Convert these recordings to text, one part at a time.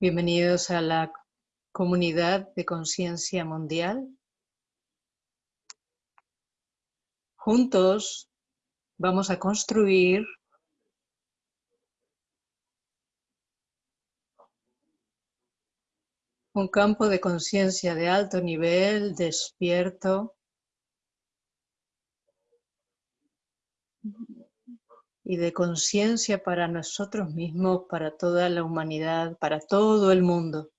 Bienvenidos a la comunidad de conciencia mundial. Juntos vamos a construir un campo de conciencia de alto nivel, despierto, y de conciencia para nosotros mismos, para toda la humanidad, para todo el mundo.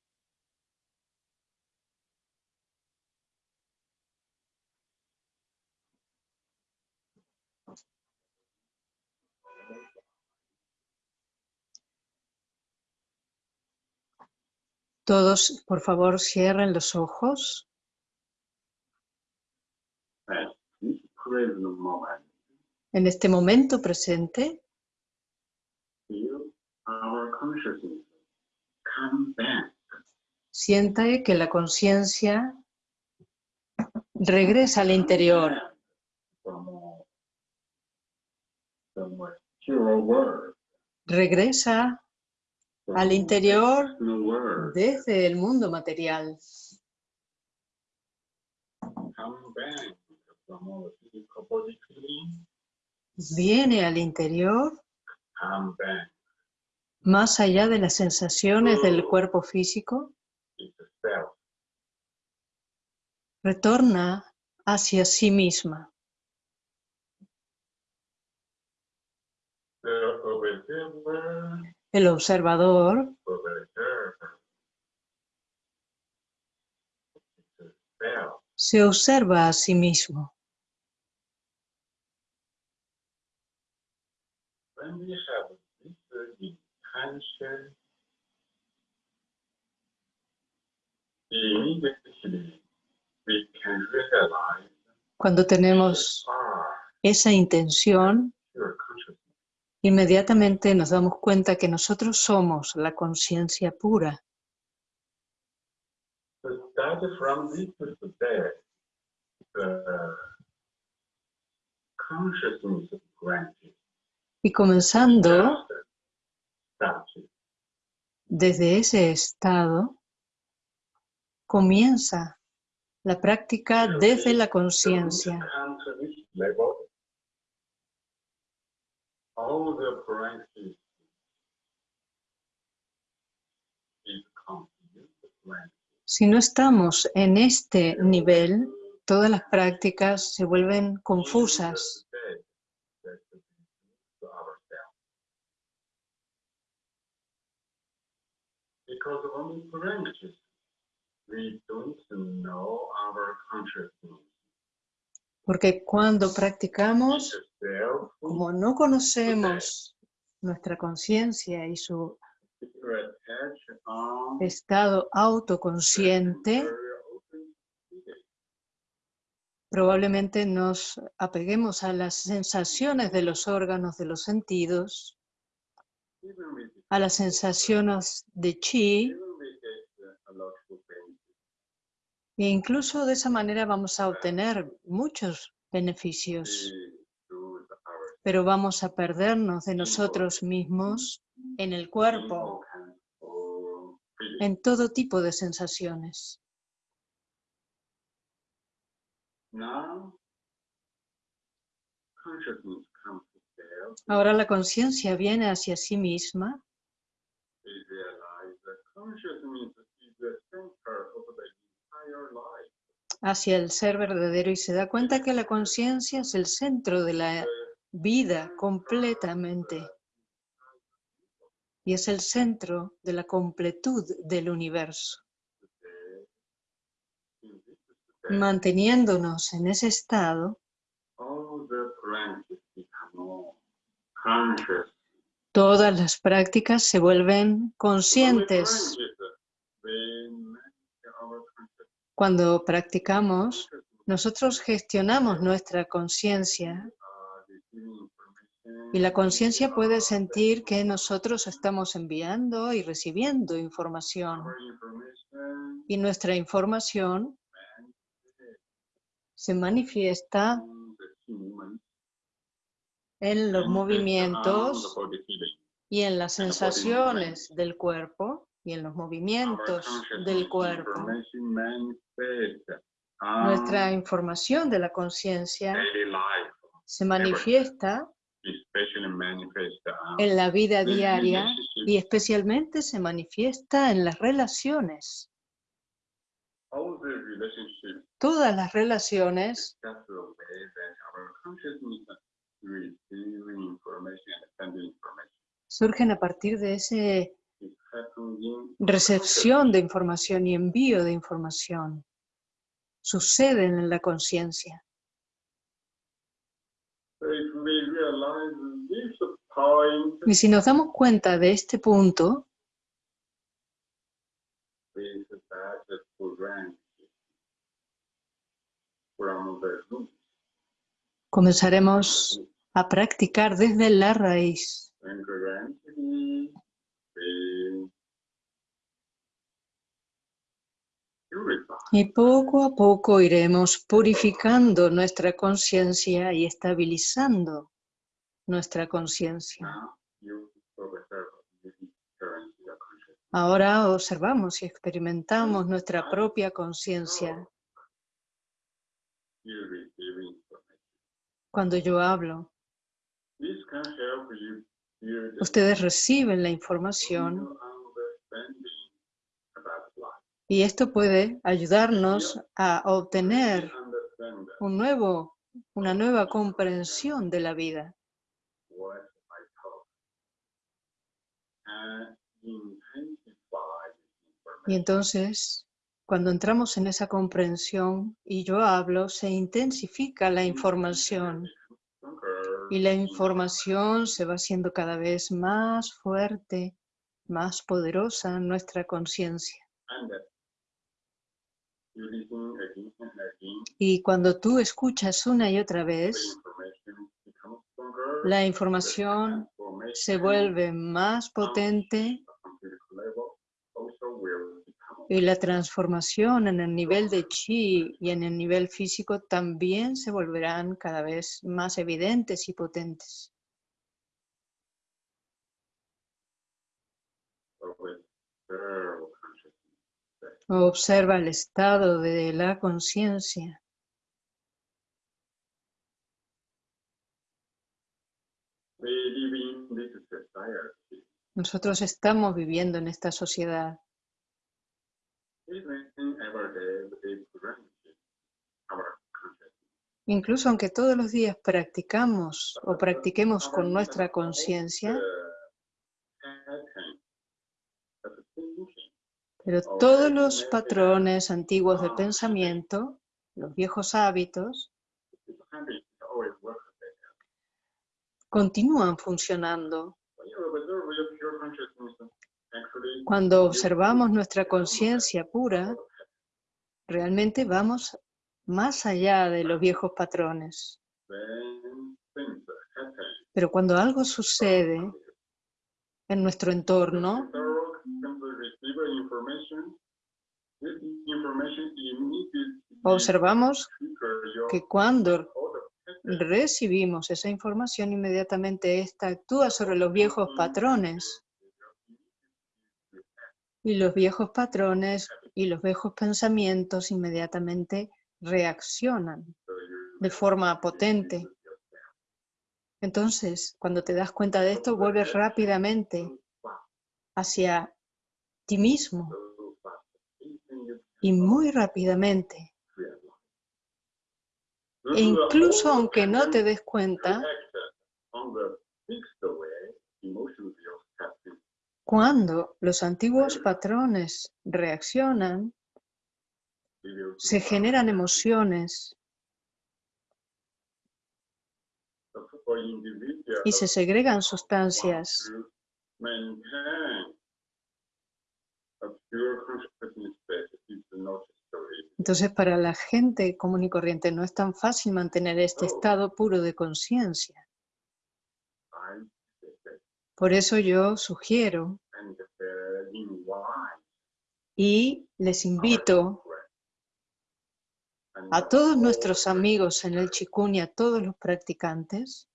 Todos, por favor, cierren los ojos. En este momento presente, sienta que la conciencia regresa al interior. Regresa al interior desde el mundo material viene al interior más allá de las sensaciones del cuerpo físico, retorna hacia sí misma. El observador se observa a sí mismo. Cuando tenemos esa intención, inmediatamente nos damos cuenta que nosotros somos la conciencia pura. Y comenzando desde ese estado, comienza la práctica desde la conciencia. Si no estamos en este nivel, todas las prácticas se vuelven confusas. Porque cuando practicamos, como no conocemos nuestra conciencia y su estado autoconsciente, probablemente nos apeguemos a las sensaciones de los órganos de los sentidos a las sensaciones de chi. E incluso de esa manera vamos a obtener muchos beneficios. Pero vamos a perdernos de nosotros mismos en el cuerpo, en todo tipo de sensaciones. Ahora la conciencia viene hacia sí misma hacia el ser verdadero y se da cuenta que la conciencia es el centro de la vida completamente y es el centro de la completud del universo. Manteniéndonos en ese estado, Todas las prácticas se vuelven conscientes. Cuando practicamos, nosotros gestionamos nuestra conciencia y la conciencia puede sentir que nosotros estamos enviando y recibiendo información. Y nuestra información se manifiesta en los movimientos y en las sensaciones del cuerpo y en los movimientos del cuerpo. Nuestra información de la conciencia se manifiesta en la vida diaria y especialmente se manifiesta en las relaciones. Todas las relaciones surgen a partir de esa recepción de información y envío de información. Suceden en la conciencia. Y si nos damos cuenta de este punto, comenzaremos a practicar desde la raíz. Y poco a poco iremos purificando nuestra conciencia y estabilizando nuestra conciencia. Ahora observamos y experimentamos nuestra propia conciencia. Cuando yo hablo, ustedes reciben la información y esto puede ayudarnos a obtener un nuevo, una nueva comprensión de la vida. Y entonces, cuando entramos en esa comprensión y yo hablo, se intensifica la información. Y la información se va haciendo cada vez más fuerte, más poderosa en nuestra conciencia. Y cuando tú escuchas una y otra vez, la información se vuelve más potente y la transformación en el nivel de chi y en el nivel físico también se volverán cada vez más evidentes y potentes. Observa el estado de la conciencia. Nosotros estamos viviendo en esta sociedad. Incluso aunque todos los días practicamos o practiquemos con nuestra conciencia, Pero todos los patrones antiguos de pensamiento, los viejos hábitos, continúan funcionando. Cuando observamos nuestra conciencia pura, realmente vamos más allá de los viejos patrones. Pero cuando algo sucede en nuestro entorno, Observamos que cuando recibimos esa información, inmediatamente esta actúa sobre los viejos patrones. Y los viejos patrones y los viejos pensamientos inmediatamente reaccionan de forma potente. Entonces, cuando te das cuenta de esto, vuelves rápidamente hacia ti mismo. Y muy rápidamente. E incluso aunque no te des cuenta, cuando los antiguos patrones reaccionan, se generan emociones y se segregan sustancias entonces, para la gente común y corriente no es tan fácil mantener este estado puro de conciencia. Por eso yo sugiero y les invito a todos nuestros amigos en el Chikun y a todos los practicantes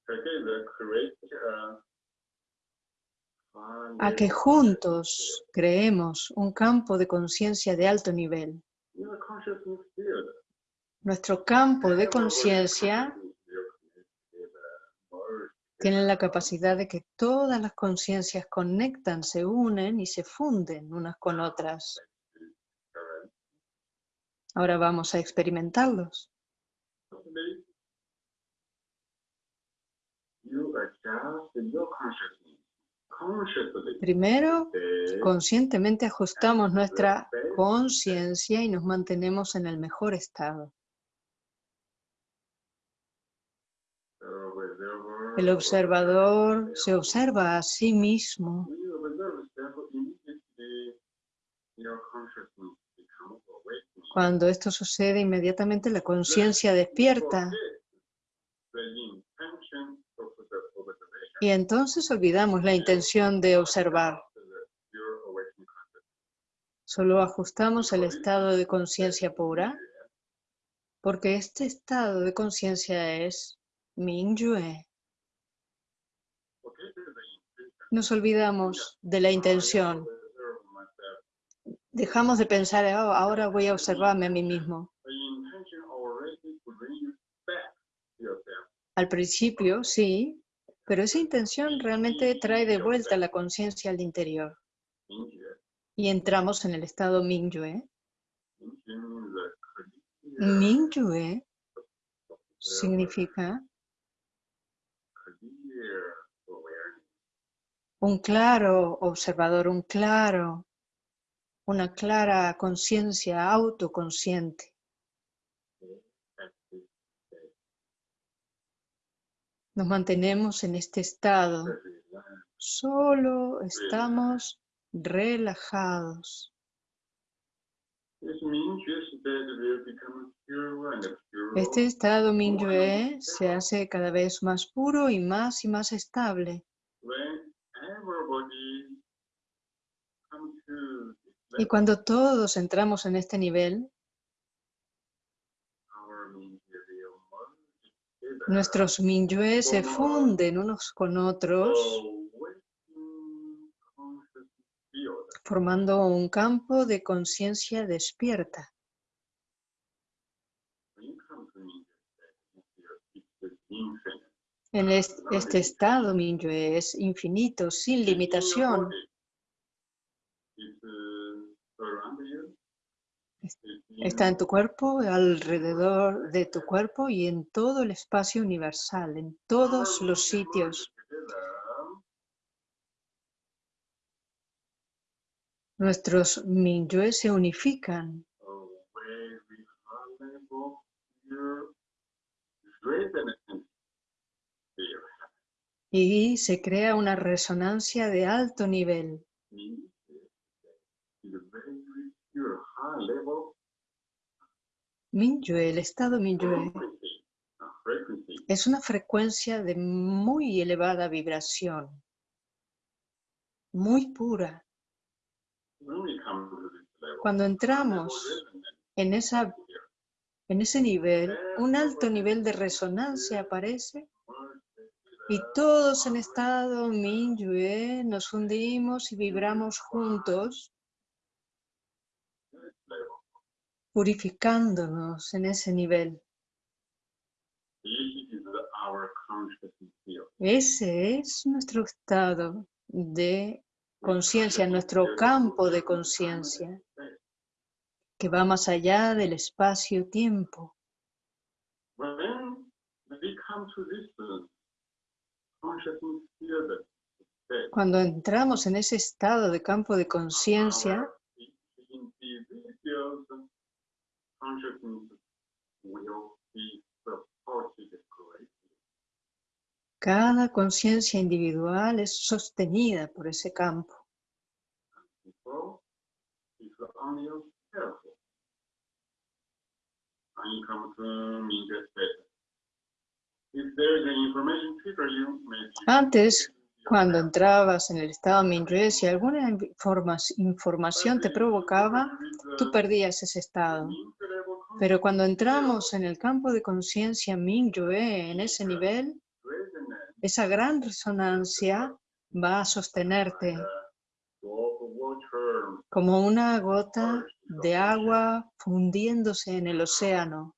a que juntos creemos un campo de conciencia de alto nivel. Nuestro campo de conciencia tiene la capacidad de que todas las conciencias conectan, se unen y se funden unas con otras. Ahora vamos a experimentarlos. Primero, conscientemente ajustamos nuestra conciencia y nos mantenemos en el mejor estado. El observador se observa a sí mismo. Cuando esto sucede, inmediatamente la conciencia despierta. Y entonces olvidamos la intención de observar. Solo ajustamos el estado de conciencia pura, porque este estado de conciencia es Mingyue. Nos olvidamos de la intención. Dejamos de pensar, oh, ahora voy a observarme a mí mismo. Al principio, sí, pero esa intención realmente trae de vuelta la conciencia al interior. Y entramos en el estado Mingyue. Mingyue significa un claro observador, un claro, una clara conciencia autoconsciente. Nos mantenemos en este estado. Solo estamos relajados. Este estado Mingyue se hace cada vez más puro y más y más estable. Y cuando todos entramos en este nivel, nuestros Minyue se funden unos con otros, formando un campo de conciencia despierta. En este, estado Minyue es infinito, sin limitación. Está en tu cuerpo, alrededor de tu cuerpo y en todo el espacio universal, en todos los sitios. Nuestros Minyue se unifican. Y se crea una resonancia de alto nivel. Minyue, el estado Minyue, es una frecuencia de muy elevada vibración, muy pura. Cuando entramos en, esa, en ese nivel, un alto nivel de resonancia aparece y todos en estado Minyue nos fundimos y vibramos juntos purificándonos en ese nivel. Ese es nuestro estado de conciencia, nuestro campo de conciencia, que va más allá del espacio-tiempo. Cuando entramos en ese estado de campo de conciencia, cada conciencia individual es sostenida por ese campo. Antes, cuando entrabas en el estado Mingyue, si alguna información te provocaba, tú perdías ese estado. Pero cuando entramos en el campo de conciencia Mingyue, en ese nivel, esa gran resonancia va a sostenerte como una gota de agua fundiéndose en el océano.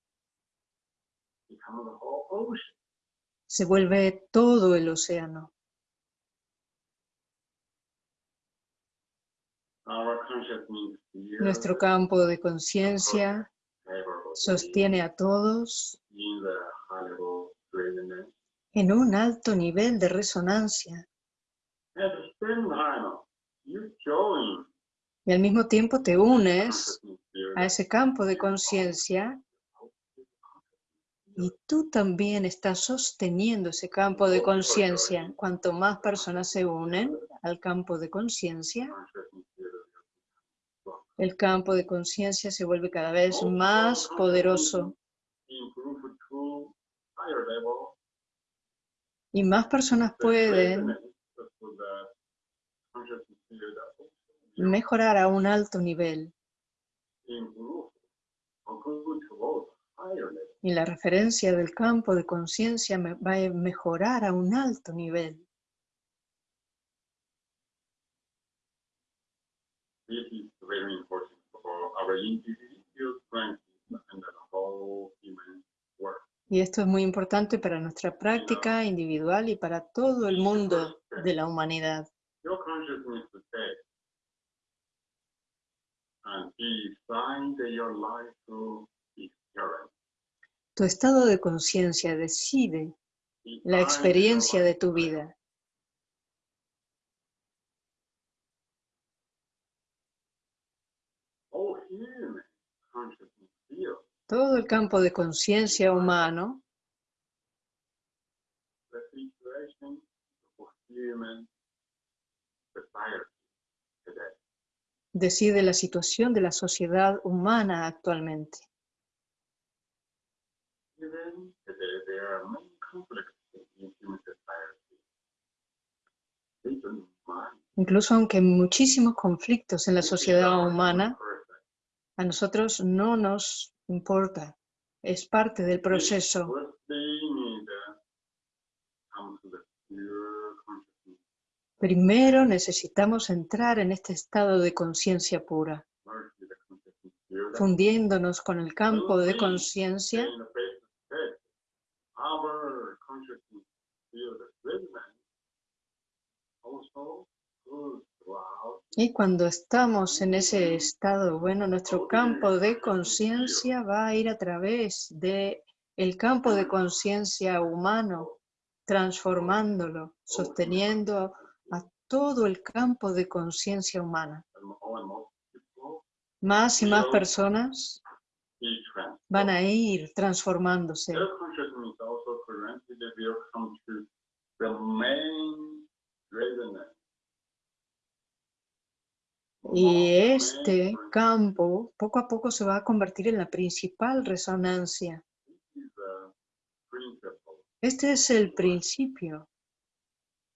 become the whole ocean. Se vuelve todo el océano. Nuestro campo de conciencia sostiene a todos en un alto nivel de resonancia. Y al mismo tiempo te unes a ese campo de conciencia y tú también estás sosteniendo ese campo de conciencia. Cuanto más personas se unen al campo de conciencia, el campo de conciencia se vuelve cada vez más poderoso y más personas pueden mejorar a un alto nivel. Y la referencia del campo de conciencia va a mejorar a un alto nivel. This is very important for our individual strength and the whole human world. Y esto es muy importante para nuestra práctica individual y para todo el mundo de la humanidad. Your consciousness today and decide your life through experience. Tu estado de conciencia decide la experiencia de tu vida. Todo el campo de conciencia humano decide la situación de la sociedad humana actualmente. Incluso aunque muchísimos conflictos en la sociedad humana, a nosotros no nos importa. Es parte del proceso. Primero necesitamos entrar en este estado de conciencia pura, fundiéndonos con el campo de conciencia in the face to face, our consciousness feel the resonance also goes throughout Y cuando estamos en ese estado, bueno, nuestro campo de conciencia va a ir a través de el campo de conciencia humano, transformándolo, sosteniendo a todo el campo de conciencia humana. Más y más personas van a ir transformándose. Y Main este campo poco a poco se va a convertir en la principal resonancia. Este es el principio.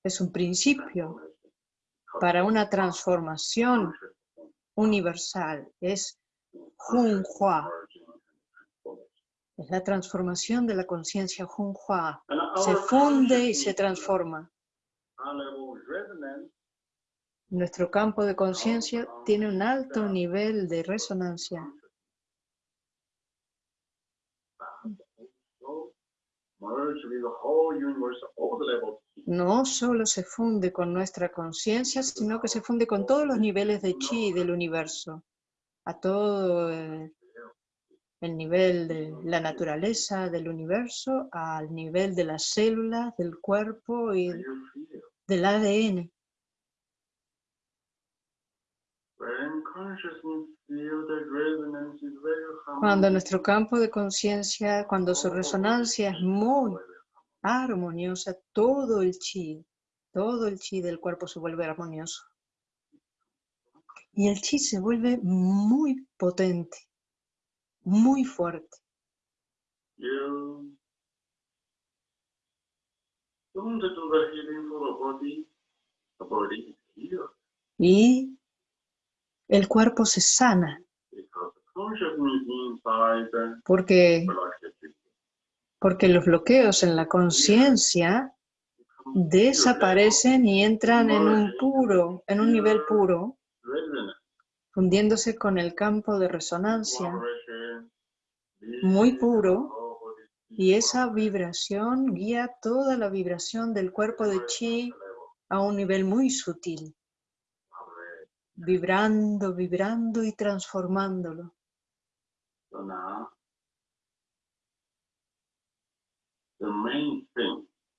Es un principio para una transformación universal. Es Junhua. Es la transformación de la conciencia Junhua. Se funde y se transforma. Nuestro campo de conciencia tiene un alto nivel de resonancia. No solo se funde con nuestra conciencia, sino que se funde con todos los niveles de chi del universo, a todo el, el nivel de la naturaleza del universo, al nivel de las células, del cuerpo y del ADN. Cuando nuestro campo de conciencia, cuando su resonancia es muy armoniosa, todo el chi, todo el chi del cuerpo se vuelve armonioso. Y el chi se vuelve muy potente, muy fuerte. Y el cuerpo se sana, porque, porque los bloqueos en la conciencia desaparecen y entran en un puro, en un nivel puro, fundiéndose con el campo de resonancia muy puro y esa vibración guía toda la vibración del cuerpo de chi a un nivel muy sutil, vibrando, vibrando y transformándolo.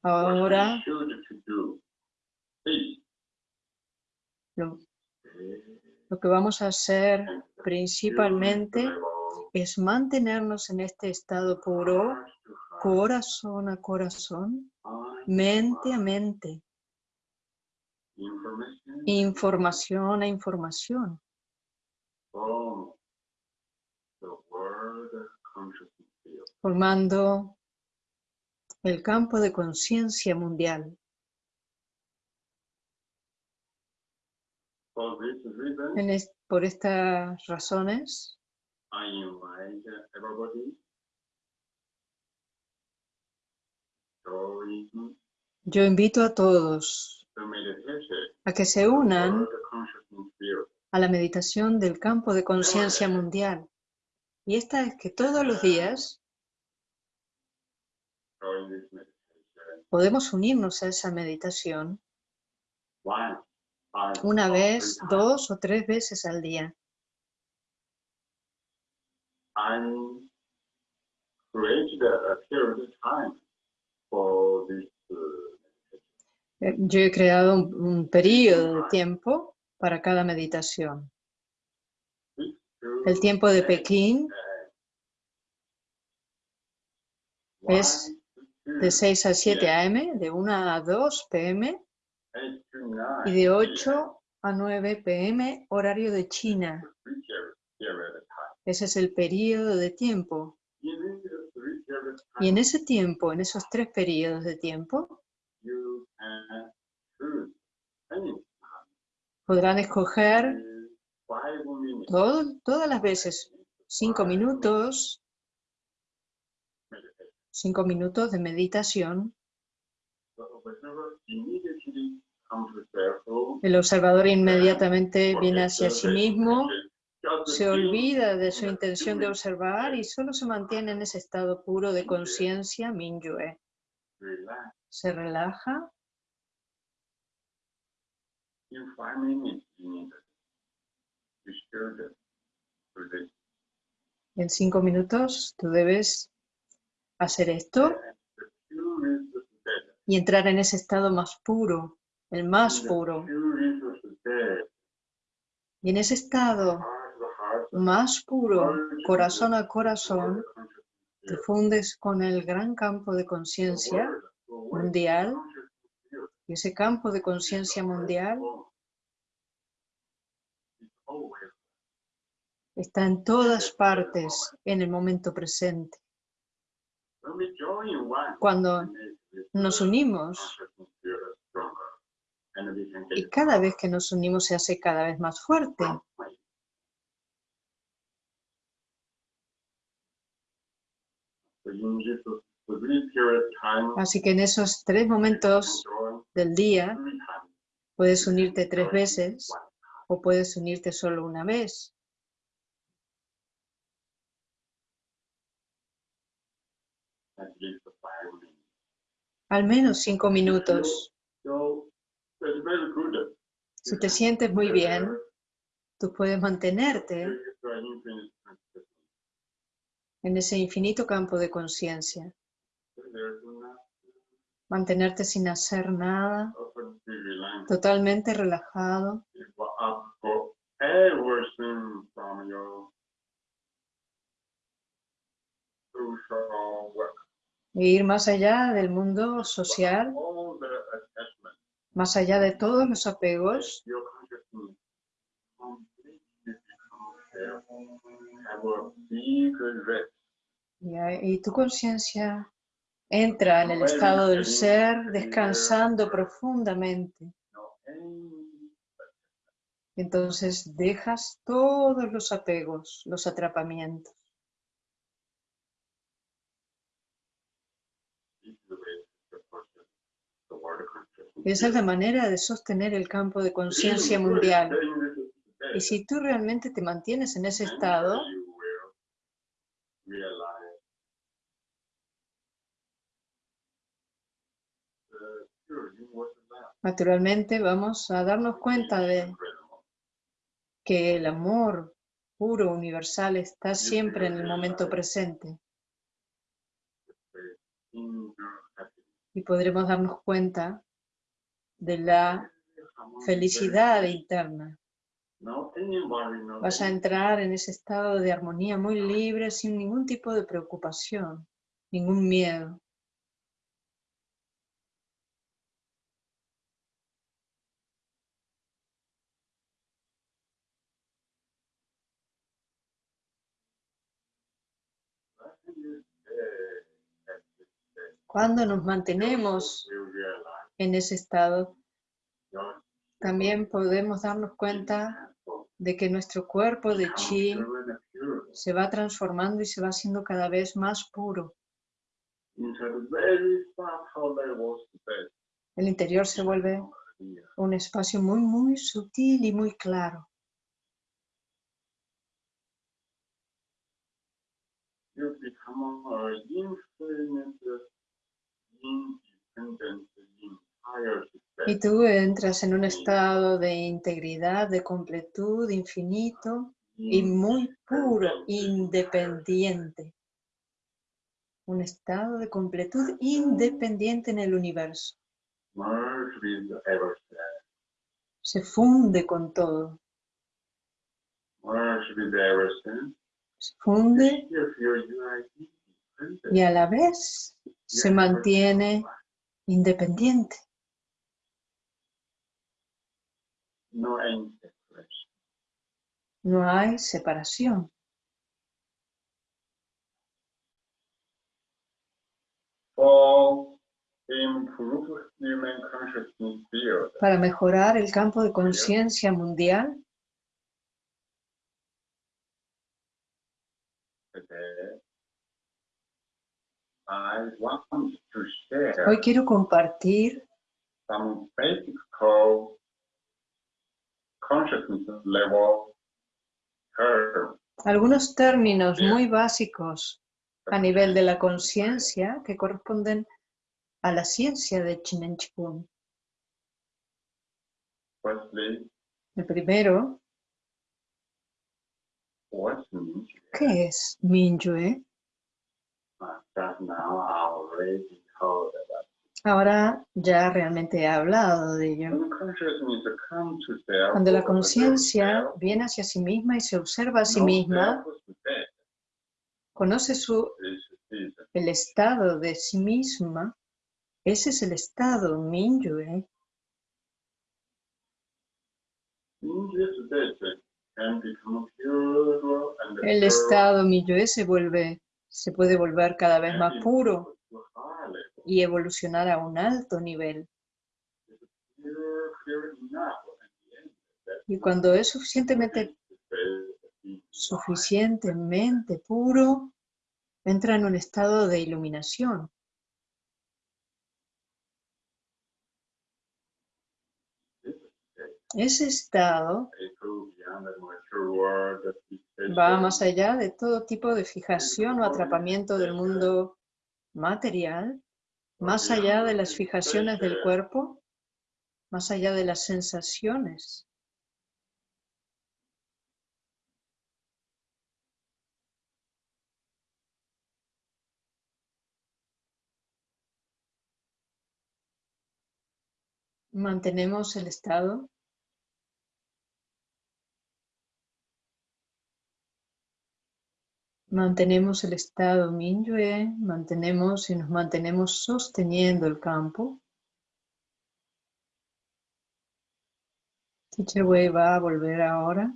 Ahora, lo, lo que vamos a hacer principalmente es mantenernos en este estado puro, corazón a corazón, mente a mente, información a información. Formando el campo de conciencia mundial. Por estas razones, yo invito a todos a que se unan a la meditación del campo de conciencia mundial. Y esta es que todos los días podemos unirnos a esa meditación una vez, dos o tres veces al día. Eh, yo he creado un, periodo de tiempo para cada meditación. El tiempo de Pekín es de 6 a 7 am, de 1 a 2 pm y de 8 a 9 pm horario de China. Ese es el periodo de tiempo. Y en ese tiempo, en esos tres periodos de tiempo, podrán escoger todas las veces. Cinco minutos, cinco minutos de meditación. El observador inmediatamente viene hacia sí mismo se olvida de su intención de observar y solo se mantiene en ese estado puro de conciencia Minyue. Se relaja. En cinco minutos tú debes hacer esto y entrar en ese estado más puro, el más puro. Y en ese estado más puro, corazón a corazón, te fundes con el gran campo de conciencia mundial. y ese campo de conciencia mundial está en todas partes en el momento presente. Cuando nos unimos, y cada vez que nos unimos se hace cada vez más fuerte. Así que en esos tres momentos del día puedes unirte tres veces o puedes unirte solo una vez. Al menos cinco minutos. Si te sientes muy bien, tú puedes mantenerte en ese infinito campo de conciencia. Mantenerte sin hacer nada, totalmente relajado. E ir más allá del mundo social, más allá de todos los apegos, y, tu conciencia entra en el estado del ser descansando profundamente. Entonces dejas todos los apegos, los atrapamientos. Esa es la manera de sostener el campo de conciencia mundial. Y si tú realmente te mantienes en ese estado, naturalmente vamos a darnos cuenta de que el amor puro, universal, está siempre en el momento presente. Y podremos darnos cuenta de la felicidad interna. Vas a entrar en ese estado de armonía muy libre, sin ningún tipo de preocupación, ningún miedo. Cuando nos mantenemos en ese estado, también podemos darnos cuenta de que nuestro cuerpo de chi se va transformando y se va haciendo cada vez más puro. El interior se vuelve un espacio muy, muy sutil y muy claro. Y tú entras en un estado de integridad, de completud, infinito y muy puro, independiente. Un estado de completud independiente en el universo. Se funde con todo. Se funde y a la vez se mantiene independiente. No hay No hay separación. Para mejorar el campo de conciencia mundial, Hoy quiero compartir algunos términos muy básicos a nivel de la conciencia que corresponden a la ciencia de Chinen Chikung. El primero, ¿qué es Minyue? Ahora ya realmente he hablado de ello. Cuando la conciencia viene hacia sí misma y se observa a sí misma, conoce su, el estado de sí misma, ese es el estado Minyue. El estado Minyue se vuelve se puede volver cada vez más puro y evolucionar a un alto nivel. Y cuando es suficientemente, suficientemente puro, entra en un estado de iluminación. Ese estado va más allá de todo tipo de fijación o atrapamiento del mundo material, más allá de las fijaciones del cuerpo, más allá de las sensaciones. Mantenemos el estado Mantenemos el estado Minyue, mantenemos y nos mantenemos sosteniendo el campo. Teacher Wei va a volver ahora.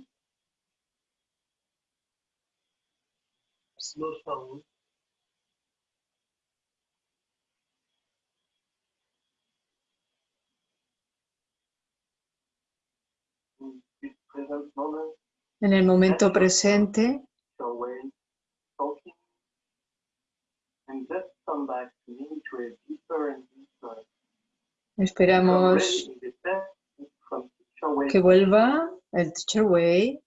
En el momento presente, Esperamos que vuelva el Teacher Way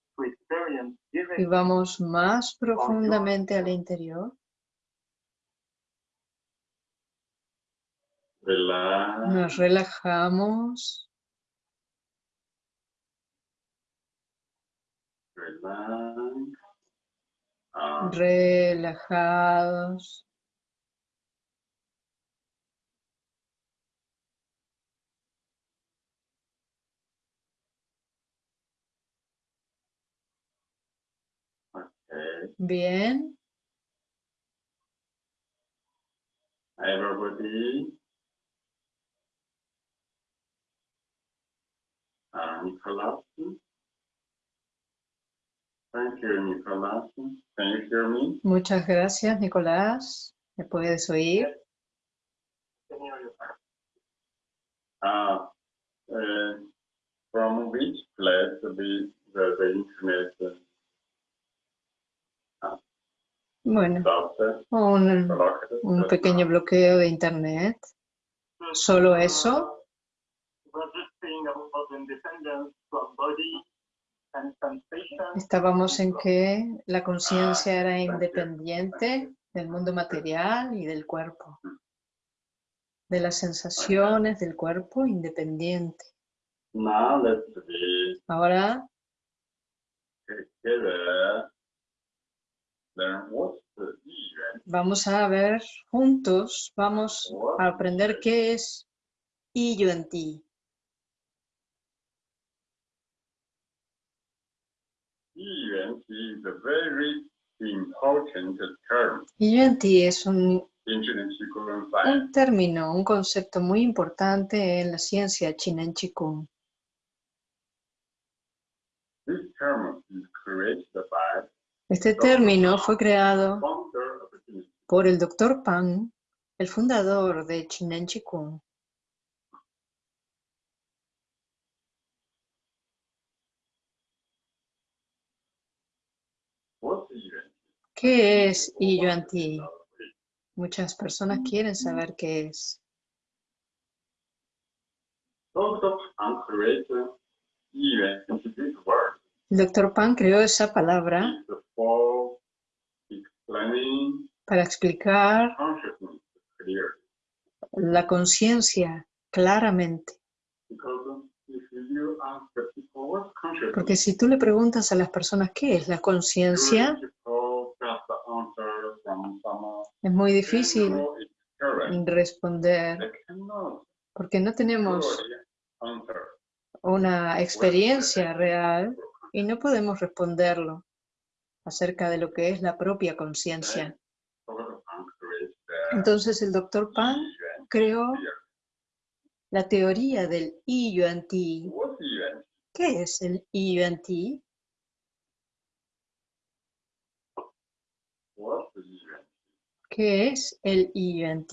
y vamos más profundamente al interior. Nos relajamos. Ah, relajados. Bien. Everybody. Uh, Nicholas. Thank you, Nicholas. Can you hear me? Muchas gracias, Nicolás. ¿Me puedes oír? scenario. Uh, uh, from which place the, the, the internet Bueno, un, un pequeño bloqueo de internet. Solo eso. Estábamos en que la conciencia era independiente del mundo material y del cuerpo. De las sensaciones del cuerpo independiente. Ahora vamos a ver juntos, vamos a aprender qué es y yo en ti. Event is a very important term Y yo en ti es un término, un concepto muy importante en la ciencia china en Qigong. This term is created by Este término fue creado por el Dr. Pan, el fundador de. What's event? ¿Qué es y yo en ti? Muchas personas quieren saber qué es. Dr. Pan created. El Dr. Pan creó esa palabra para explicar la conciencia claramente. Porque si tú le preguntas a las personas qué es la conciencia, es muy difícil responder porque no tenemos una experiencia real y no podemos responderlo acerca de lo que es la propia conciencia. Entonces el doctor Pan creó la teoría del I yuan ti. ¿Qué es el yuan? ¿Qué es el yuan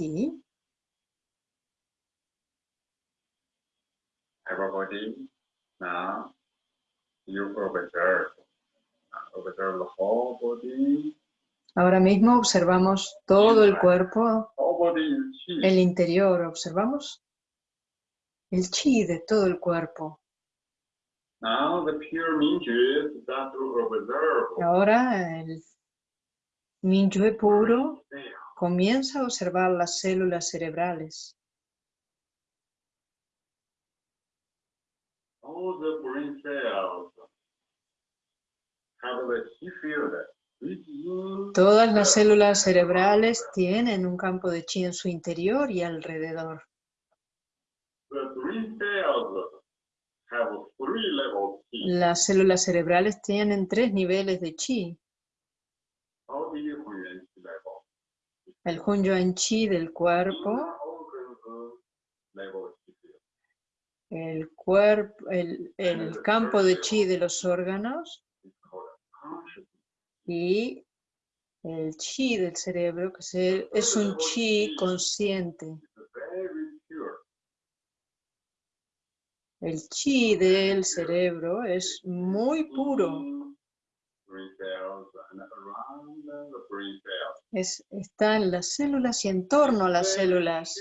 you observe. Observe the whole body. Ahora mismo observamos todo el cuerpo, el interior, observamos el chi de todo el cuerpo. Ahora el Mingyue puro comienza a observar las células cerebrales. All the brain cells have the chi field within Todas las células cerebrales tienen un campo de chi en su interior y alrededor. Las células cerebrales tienen tres niveles de chi. El Hunyuan chi del cuerpo, el, cuerpo, el, el campo de chi de los órganos. Y el chi del cerebro, que es un chi consciente. El chi del cerebro es muy puro. Es, está en las células y en torno a las células.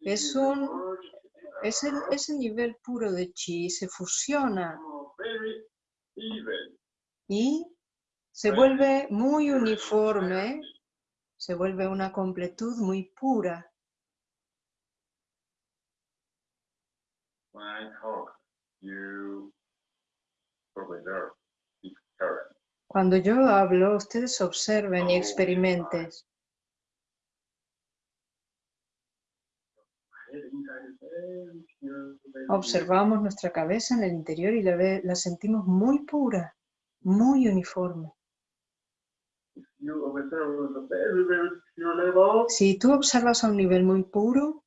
Es un- merged ese, ese nivel puro de chi se fusiona. Y se vuelve muy uniforme, se vuelve una completud muy pura. Cuando yo hablo, ustedes observen y experimenten. Pure, very Observamos nuestra cabeza en el interior y la, ve- la sentimos muy pura, muy uniforme. Si tú observas a un nivel muy puro,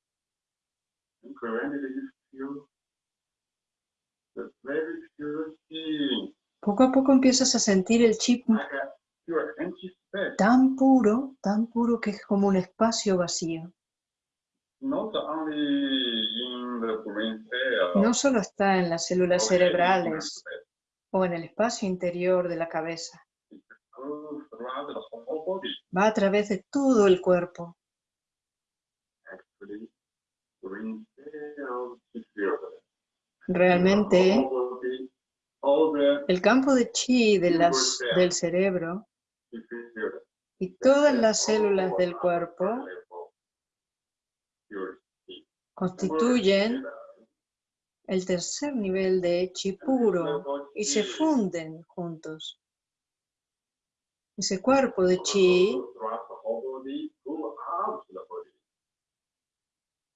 being, poco a poco empiezas a sentir el chip tan puro, tan puro que es como un espacio vacío. Not only in the brain cell. No solo está en las células cerebrales. O en el espacio interior de la cabeza, va a través de todo el cuerpo. Realmente, el campo de chi de las, del cerebro y todas las células del cuerpo constituyen el tercer nivel de chi puro y se funden juntos. Ese cuerpo de chi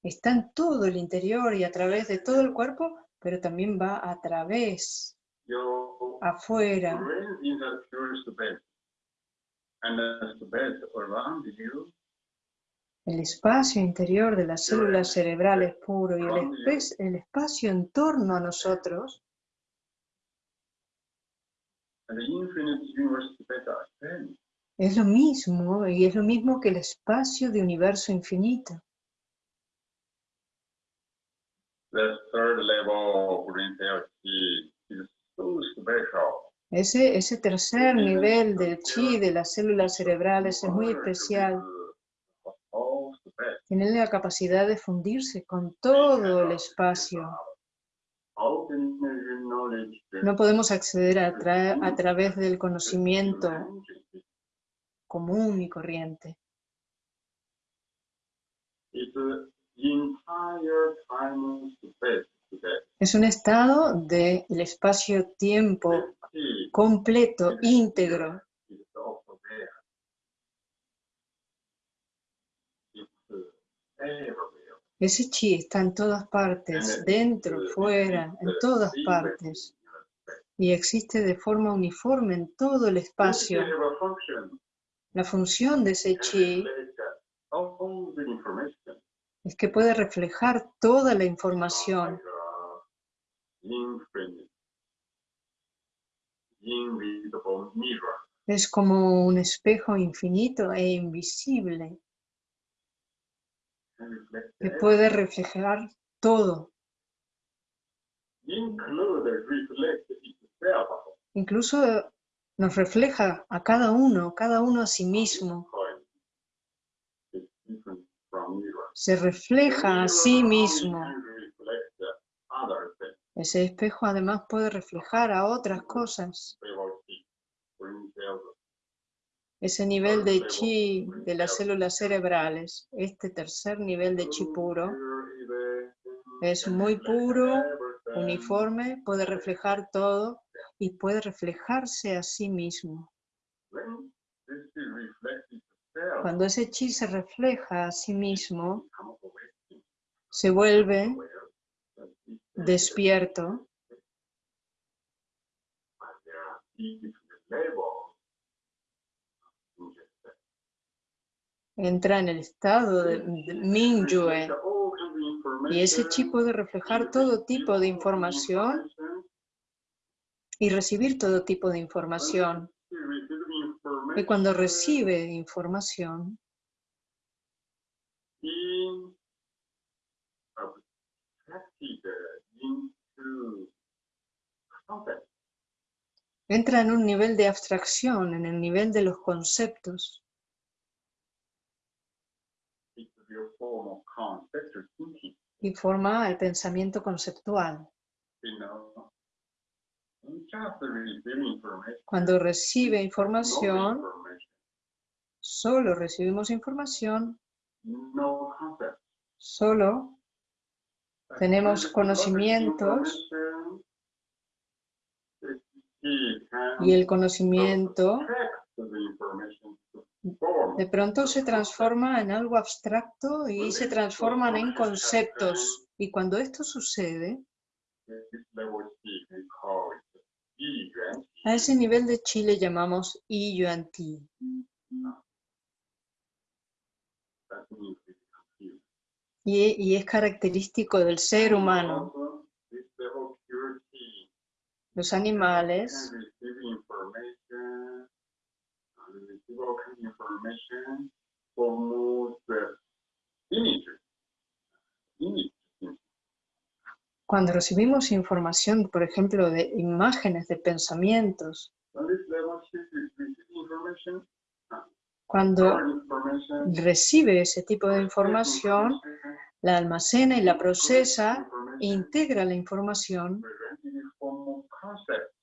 está en todo el interior y a través de todo el cuerpo, pero también va a través, afuera, el espacio interior de las células cerebrales puro y el, espacio en torno a nosotros. Es lo mismo y es lo mismo que el espacio de universo infinito. Ese, ese tercer nivel del chi de las células cerebrales es muy especial. Tiene la capacidad de fundirse con todo el espacio. No podemos acceder a través del conocimiento común y corriente. Es un estado del espacio-tiempo completo, íntegro. Ese chi está en todas partes, dentro, fuera, en todas partes. Y existe de forma uniforme en todo el espacio. La función de ese chi es que puede reflejar toda la información. Es como un espejo infinito e invisible que puede reflejar todo. Incluso nos refleja a cada uno, cada uno a sí mismo. Se refleja a sí mismo. Ese espejo además puede reflejar a otras cosas. Ese nivel de chi de las células cerebrales, este tercer nivel de chi puro, es muy puro, uniforme, puede reflejar todo y puede reflejarse a sí mismo. Cuando ese chi se refleja a sí mismo, se vuelve despierto entra en el estado de, de Mingyue y ese chi puede reflejar todo tipo de información y recibir todo tipo de información. Y cuando recibe información, entra en un nivel de abstracción, en el nivel de los conceptos. Y forma el pensamiento conceptual. Cuando recibe información, solo recibimos información, solo Tenemos conocimientos y el conocimiento de pronto se transforma en algo abstracto y se transforman en conceptos. Y cuando esto sucede, a ese nivel de chi le llamamos I Yuan Ti. Y, y es característico del ser humano. Los animales receive information, uh, receive all kind of information from the image. Image. Cuando recibimos información, por ejemplo, de imágenes, de pensamientos, cuando recibe ese tipo de información, la almacena y la procesa, integra la información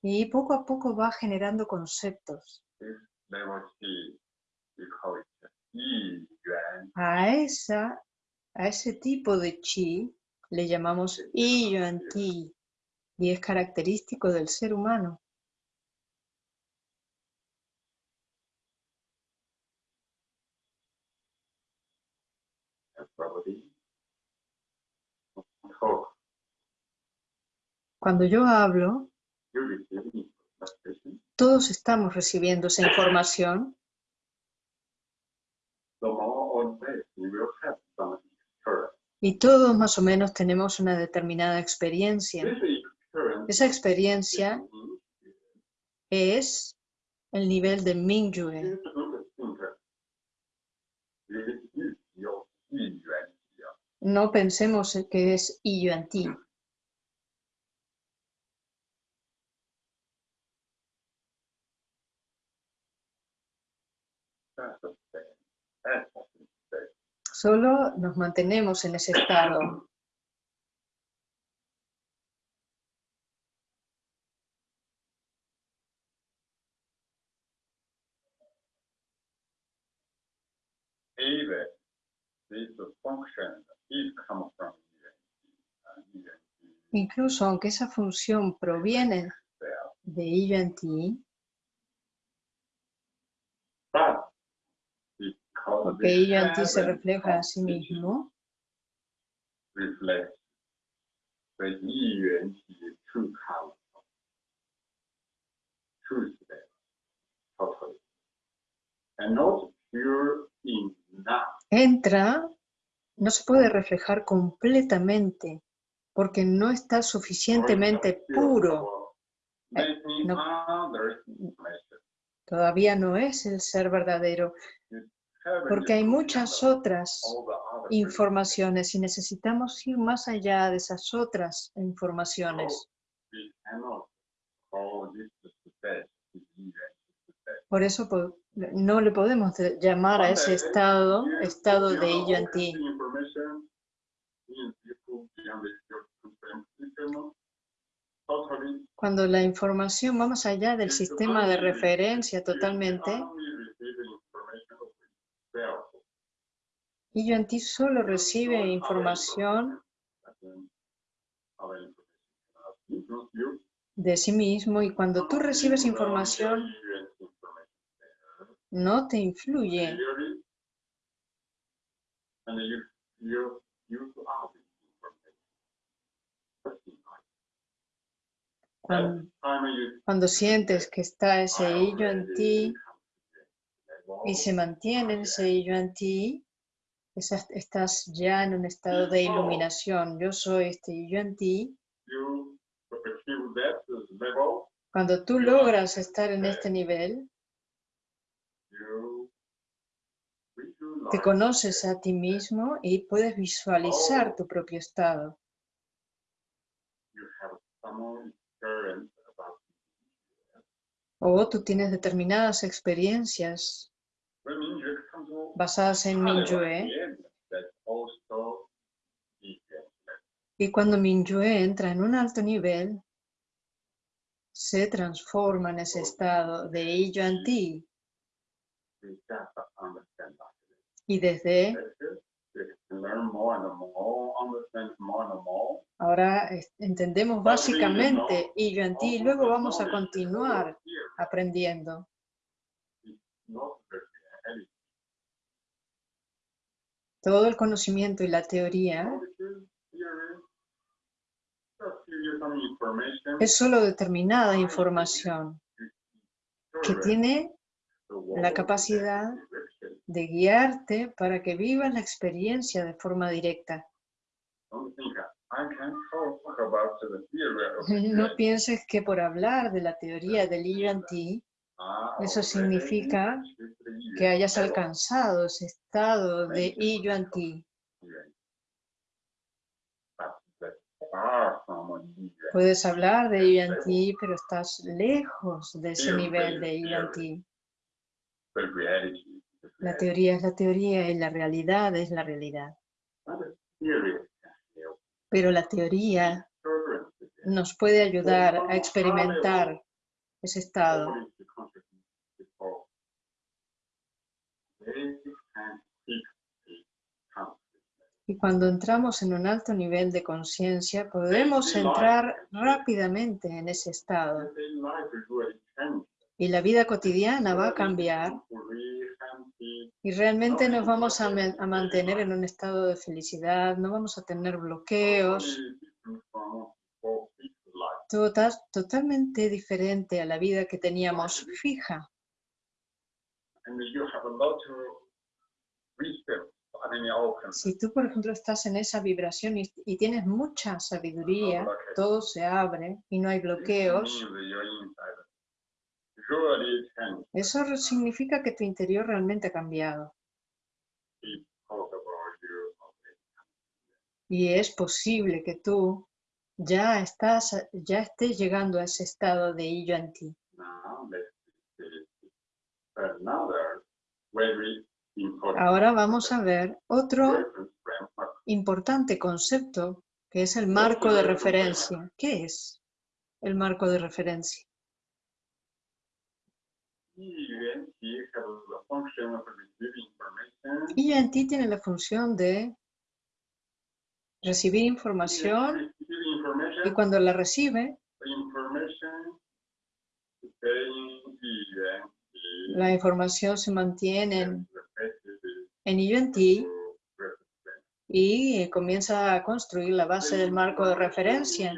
y poco a poco va generando conceptos. A, esa, a ese tipo de chi le llamamos Yuan Ti y es característico del ser humano. Cuando yo hablo, todos estamos recibiendo esa información The more on this, you will have some experience. Y todos más o menos tenemos una determinada experiencia. Esa experiencia es el nivel de Mingyue. No pensemos que es Yuan Ti. Solo nos mantenemos en ese estado. Even this function is come from yuan. Yuan Incluso aunque esa función proviene de I Yuan Ti, But que en ti se refleja a sí mismo, entra, no se puede reflejar completamente porque no está suficientemente puro. Eh, Todavía no es el ser verdadero porque hay muchas otras informaciones y necesitamos ir más allá de esas otras informaciones. Por eso no le podemos llamar a ese estado, estado de ello en ti. Cuando la información va más allá del sistema de referencia totalmente, I Yuan Ti solo recibe información de sí mismo y cuando tú recibes información no te influye. Cuando, cuando sientes que está ese I Yuan Ti y se mantiene ese I Yuan Ti, estás ya en un estado de iluminación. Yo soy este I Yuan Ti. Cuando tú logras estar en este nivel, te conoces a ti mismo y puedes visualizar tu propio estado. O tú tienes determinadas experiencias basadas en Mingyue Y cuando Mingyue entra en un alto nivel, se transforma en ese estado de Yuan Ti. Y desde ahora entendemos básicamente Yuan Ti y luego vamos a continuar aprendiendo. Todo el conocimiento y la teoría es solo determinada información que tiene la capacidad de guiarte para que vivas la experiencia de forma directa. No pienses que por hablar de la teoría del I Yuan Ti, Ah, eso significa que hayas alcanzado ese estado de I Yuan Ti. But that's far from a year. Puedes hablar de I Yuan Ti, pero estás lejos de ese nivel de I Yuan Ti. The reality is the La teoría es la teoría y la realidad es la realidad. Help. Pero la teoría nos puede ayudar a experimentar ese estado. according to consciousness before, they can keep the consciousness. Y cuando entramos en un alto nivel de conciencia, podemos entrar rápidamente en ese estado. Y la vida cotidiana va a cambiar y realmente nos vamos a, mantener en un estado de felicidad, no vamos a tener bloqueos, tota- totalmente diferente a la vida que teníamos fija. Si tú, por ejemplo, estás en esa vibración y, y tienes mucha sabiduría, todo se abre y no hay bloqueos, eso significa que tu interior realmente ha cambiado. Y es posible que tú ya estás, ya estés llegando a ese estado de I Yuan Ti. Ahora vamos a ver otro framework. importante concepto que es el marco de referencia. ¿Qué es el marco de referencia? Yuan Qi has the function of receiving information. I Yuan Ti tiene la función de recibir información y cuando la recibe, la información se mantiene en, en I Yuan Ti to represent. y eh, comienza a construir la base del marco de referencia.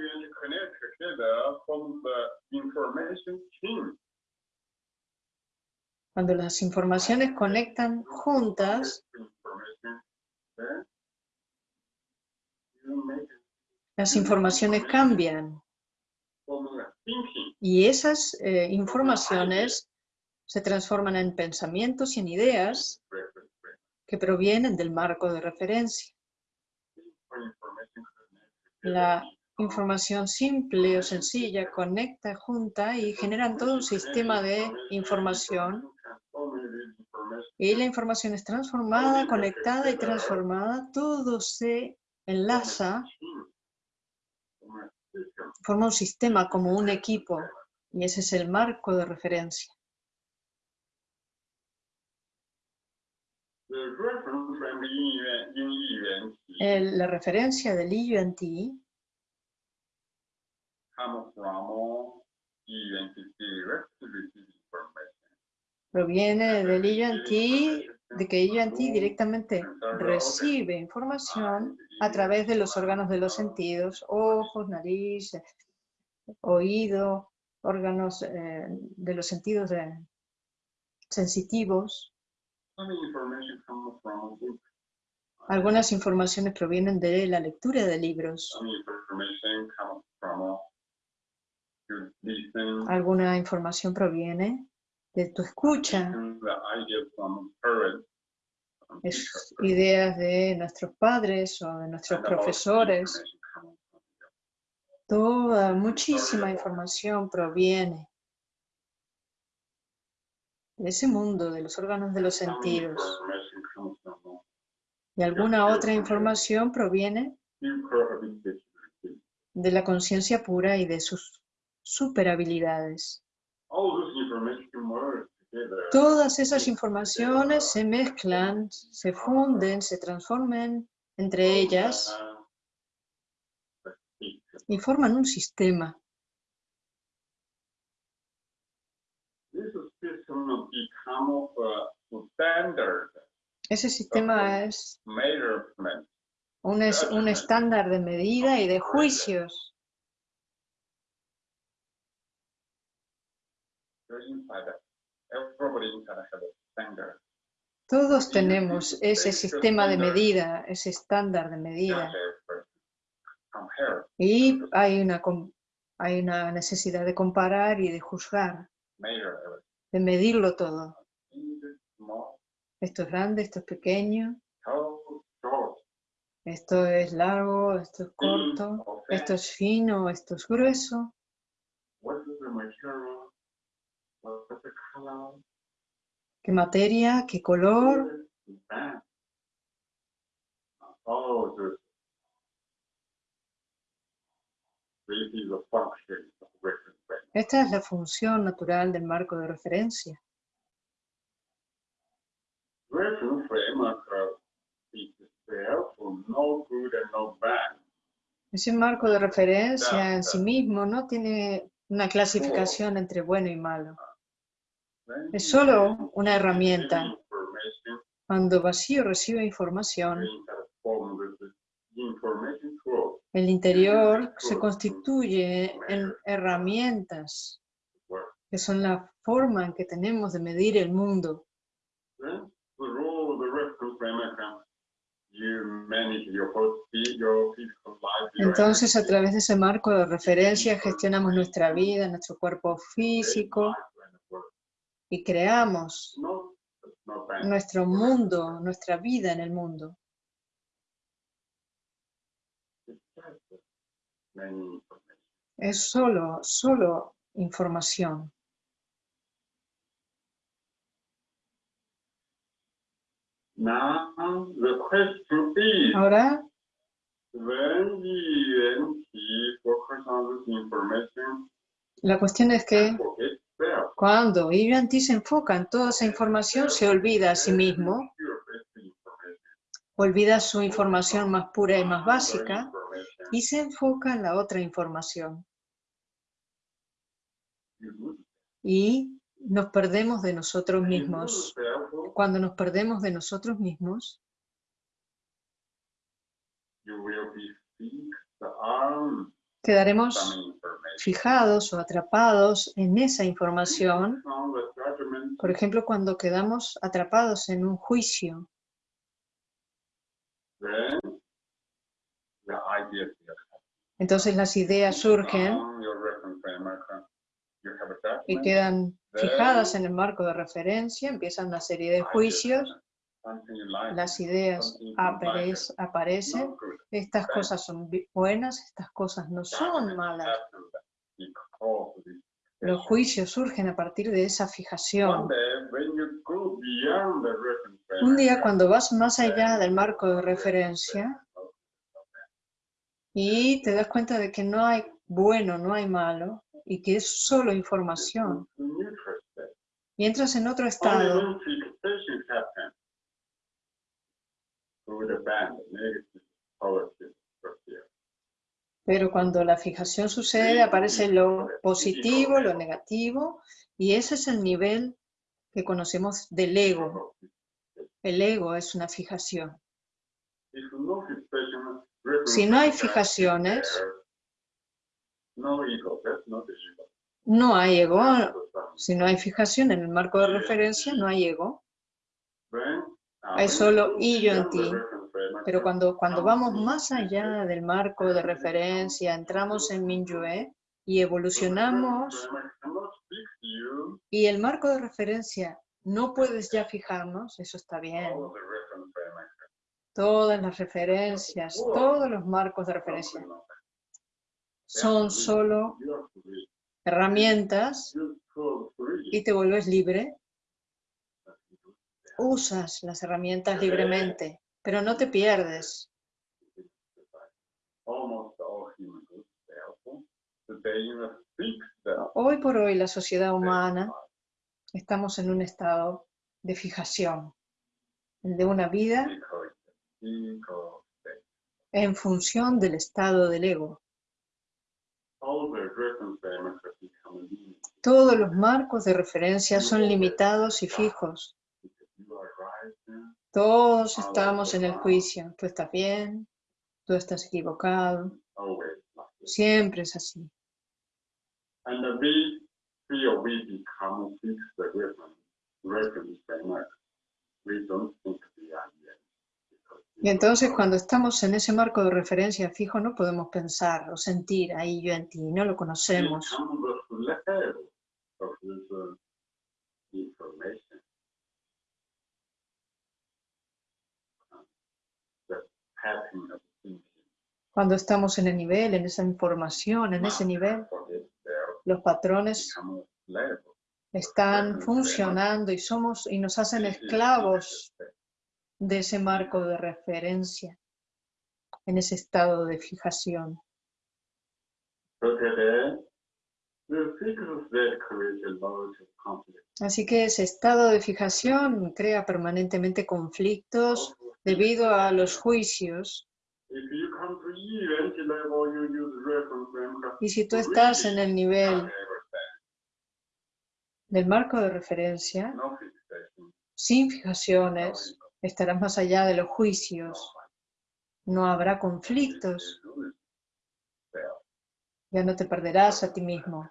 Cuando las informaciones conectan juntas, las informaciones cambian y esas eh, informaciones se transforman en pensamientos y en ideas. Que provienen del marco de referencia. La información simple o sencilla conecta, junta y generan todo un sistema de información y la información es transformada, conectada y transformada. Todo se enlaza, forma un sistema como un equipo y ese es el marco de referencia. The reference frame in Yuan- in Yuan Qi El- la referencia del I Yuan Ti proviene del I Yuan Ti, de que I Yuan Ti directamente recibe información a través de los órganos de los sentidos, ojos, nariz, eh, oído, órganos eh, de los sentidos de- sensitivos. Algunas informaciones provienen de la lectura de libros. Alguna información proviene de tu escucha, es ideas de nuestros padres o de nuestros profesores. Toda, muchísima información proviene de ese mundo, de los órganos de los sentidos. Y alguna otra información proviene de la conciencia pura y de sus superhabilidades. Todas esas informaciones se mezclan, se funden, se transforman entre ellas y forman un sistema. This system become a standard Ese sistema es un, es- un estándar de medida y de juicios. Todos tenemos ese sistema de medida, ese estándar de medida. Y hay una, hay una necesidad de comparar y de juzgar. De medirlo todo. Esto es grande, esto es pequeño, esto es largo, esto es corto, or thin. esto es fino, esto es grueso. ¿Qué materia? ¿Qué color? Bang. Oh, this. This is a function of reference frame. Esta es la función natural del marco de referencia. Ese marco de referencia en sí mismo no tiene una clasificación entre bueno y malo. Es solo una herramienta. Cuando vacío recibe información, el interior se constituye en herramientas que son la forma en que tenemos de medir el mundo. Entonces, a través de ese marco de referencia, gestionamos nuestra vida, nuestro cuerpo físico work. y creamos bad. nuestro mundo, nuestra vida en el mundo. Es solo, solo información. Ahora, la cuestión es que cuando Yuan-Ti se enfoca en toda esa información, se olvida a sí mismo, olvida su información más pura y más básica. Y se enfoca en la otra información. Y nos perdemos de nosotros mismos. Cuando nos perdemos de nosotros mismos, you will be fixed on quedaremos fijados o atrapados en esa información. Por ejemplo, cuando quedamos atrapados en un juicio, then the ideas will entonces las ideas surgen y quedan fijadas en el marco de referencia, empiezan una serie de juicios, las ideas aparecen, estas cosas son buenas, estas cosas no son malas. Los juicios surgen a partir de esa fijación. Un día cuando vas más allá del marco de referencia y te das cuenta de que no hay bueno, no hay malo y que es solo información y en otro estado. Pero cuando la fijación sucede, aparece lo positivo, lo negativo, y ese es el nivel que conocemos del ego. El ego es una fijación. Si no hay fijaciones, no hay ego. Si no hay fijación en el marco de referencia, no hay ego. Hay solo y yo en ti. Pero cuando, cuando vamos más allá del marco de referencia, entramos en Minyue y evolucionamos y el marco de referencia no puedes ya fijarnos, eso está bien. all the reference framework. Todas las referencias, todos los marcos de referencia son solo herramientas y te vuelves libre. Usas las herramientas libremente, pero no te pierdes. Hoy por hoy la sociedad humana estamos en un estado de fijación, de una vida mind, because the ego state. en función del estado del ego. Todos los marcos de referencia son limitados y fijos. Todos estamos en el juicio. Tú estás bien, tú estás equivocado. Siempre es así. Y entonces cuando estamos en ese marco de referencia fijo no podemos pensar o sentir ahí yo en ti, no lo conocemos. Cuando estamos en el nivel, en esa información, en ese nivel, los patrones están funcionando y somos y nos hacen esclavos de ese marco de referencia, en ese estado de fijación. Así que ese estado de fijación crea permanentemente conflictos debido a los juicios. Y si tú estás en el nivel del marco de referencia, sin fijaciones, estarás más allá de los juicios. No habrá conflictos, ya no te perderás a ti mismo.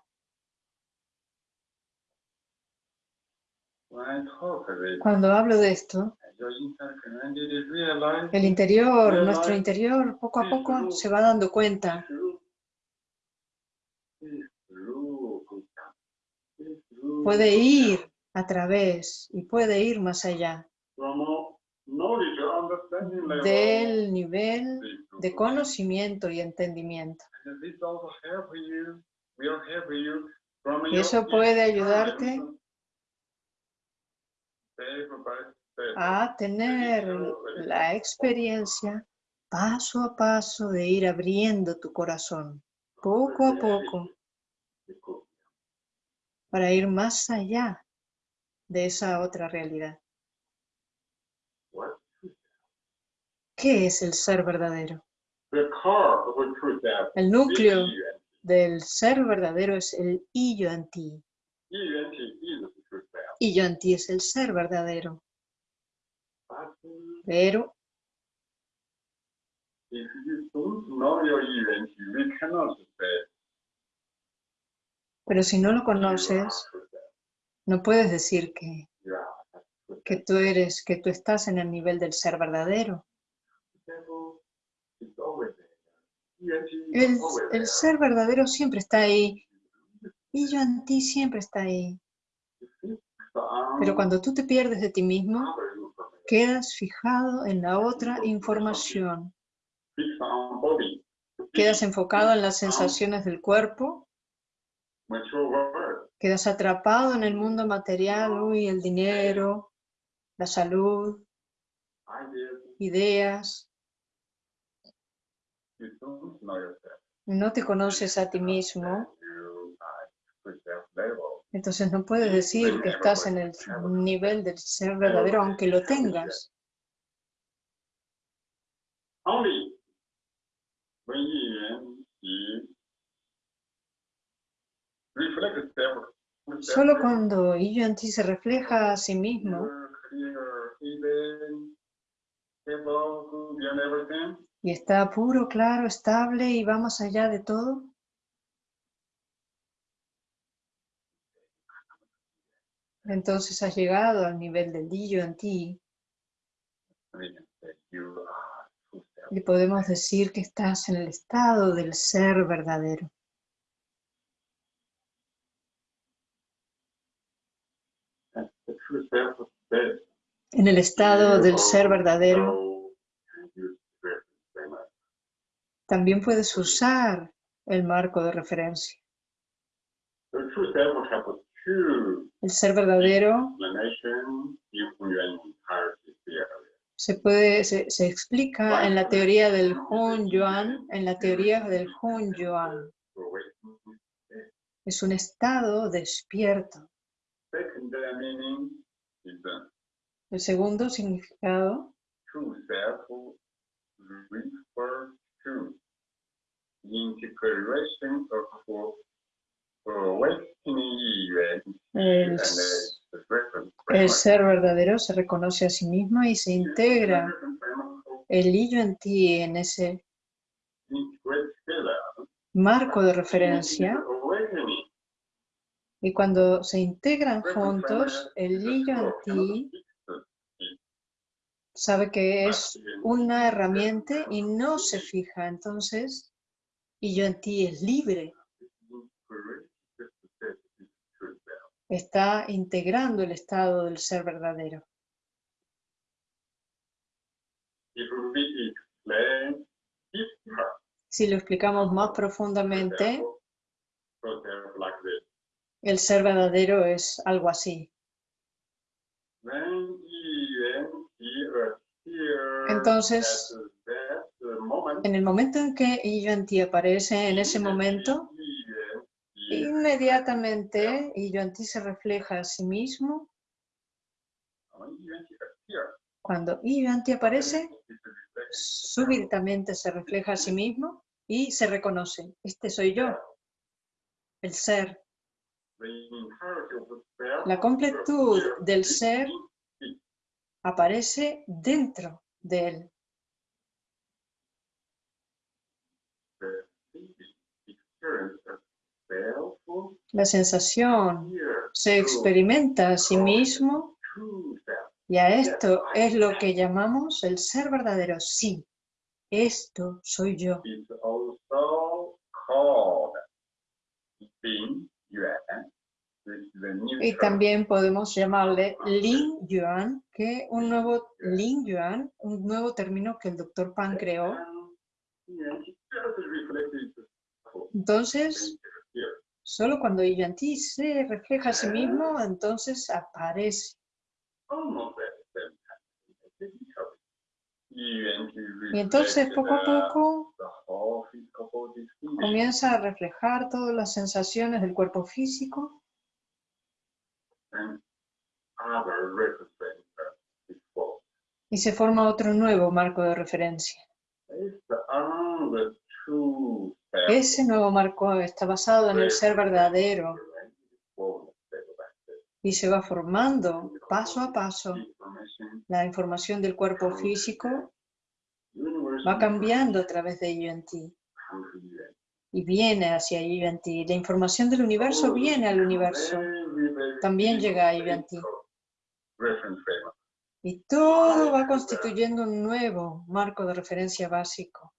Cuando hablo de esto, el interior, nuestro interior, poco a poco se va dando cuenta puede ir a través y puede ir más allá Del nivel de conocimiento y entendimiento. Y eso puede ayudarte a tener la experiencia paso a paso de ir abriendo tu corazón, poco a poco, para ir más allá de esa otra realidad. ¿Qué es el ser verdadero? El núcleo event. del ser verdadero es el y yo en ti. Event is the true self. Y yo en ti es el ser verdadero. Pero Pero si no lo conoces, no puedes decir que, que tú eres, que tú estás en el nivel del ser verdadero. El, ser verdadero siempre está ahí. Y yo en ti siempre está ahí. Pero cuando tú te pierdes de ti mismo, quedas fijado en la otra información. Quedas enfocado en las sensaciones del cuerpo, quedas atrapado en el mundo material, uy, el dinero, la salud, Ideas. ideas. You don't know yourself. No te conoces a ti mismo, entonces no puedes decir que estás en el nivel del ser verdadero aunque lo tengas. Solo cuando y yo en ti se refleja a sí mismo Y está puro, claro, estable y va más allá de todo, entonces has llegado al nivel del yo en ti. Y podemos decir que estás en el estado del ser verdadero. En el estado del ser verdadero know and use reference framework. También puedes usar el marco de referencia. El ser verdadero theory. se puede se, se explica en la teoría del Hun Yuan, en la teoría del Hun Yuan. Es un estado despierto. El segundo significado integration of El, el framework. ser verdadero se reconoce a sí mismo y se integra el yo en ti en ese marco de referencia. y cuando se integran Reference juntos, el yo en ti sabe que es action. una herramienta y no se fija. Entonces, y yo en ti es libre, está integrando el estado del ser verdadero. Deeper, Si lo explicamos más profundamente, el ser verdadero es algo así. Entonces, En el momento en que yo en ti aparece, en ese momento, inmediatamente yo en ti se refleja a sí mismo. Cuando yo en ti aparece, súbitamente se refleja a sí mismo y se reconoce. Este soy yo, el ser. La completud del ser aparece dentro La sensación se experimenta a sí mismo y a esto es lo que llamamos el ser verdadero. Sí, esto soy yo. Y también podemos llamarle Lin Yuan, que un nuevo Lin Yuan, un nuevo término que el doctor Pan creó. Entonces, solo cuando Ti se refleja a sí mismo, entonces aparece. Y entonces, poco a poco, comienza a reflejar todas las sensaciones del cuerpo físico and other reference is false. Y se forma otro nuevo marco de referencia. Self. Ese nuevo marco está basado en el ser verdadero y se va formando paso a paso. La información del cuerpo físico va cambiando a través de UNT y viene hacia UNT. La información del universo viene al universo También llega a UNT. y todo va constituyendo un nuevo marco de referencia básico.